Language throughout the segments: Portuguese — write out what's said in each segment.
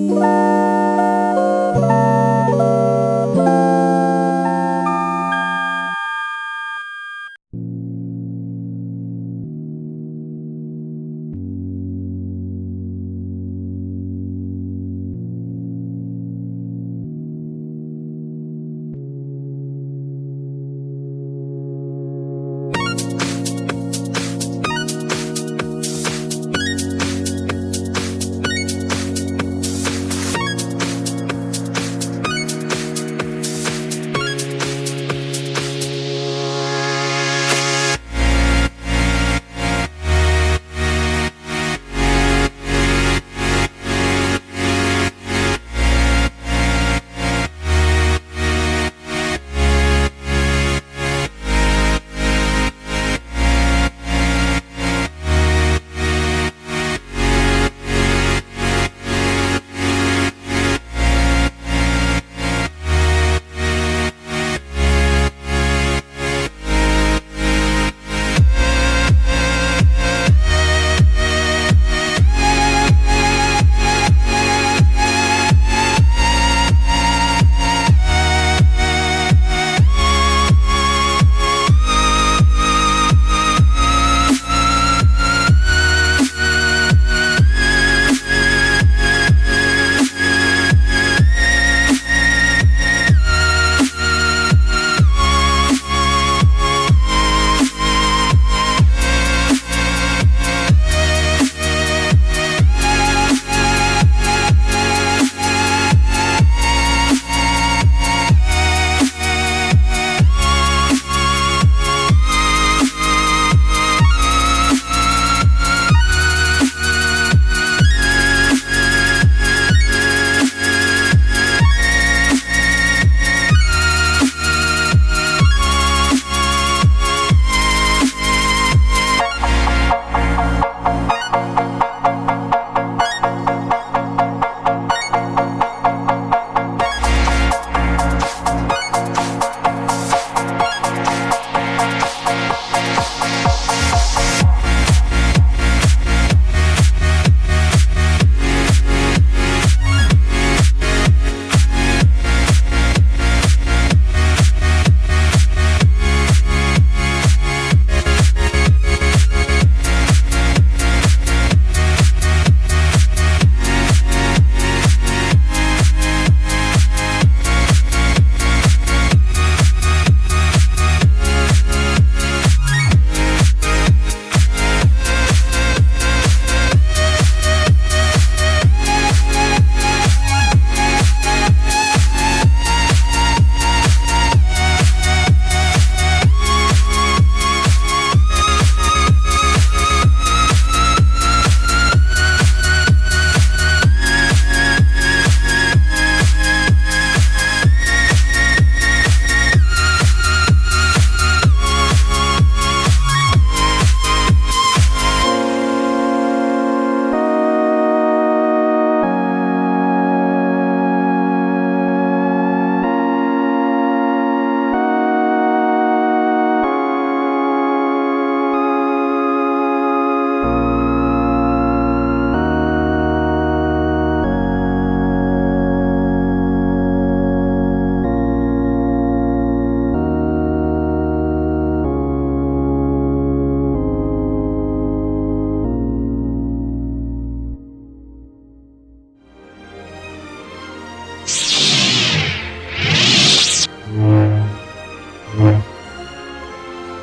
Música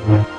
Mm-hmm.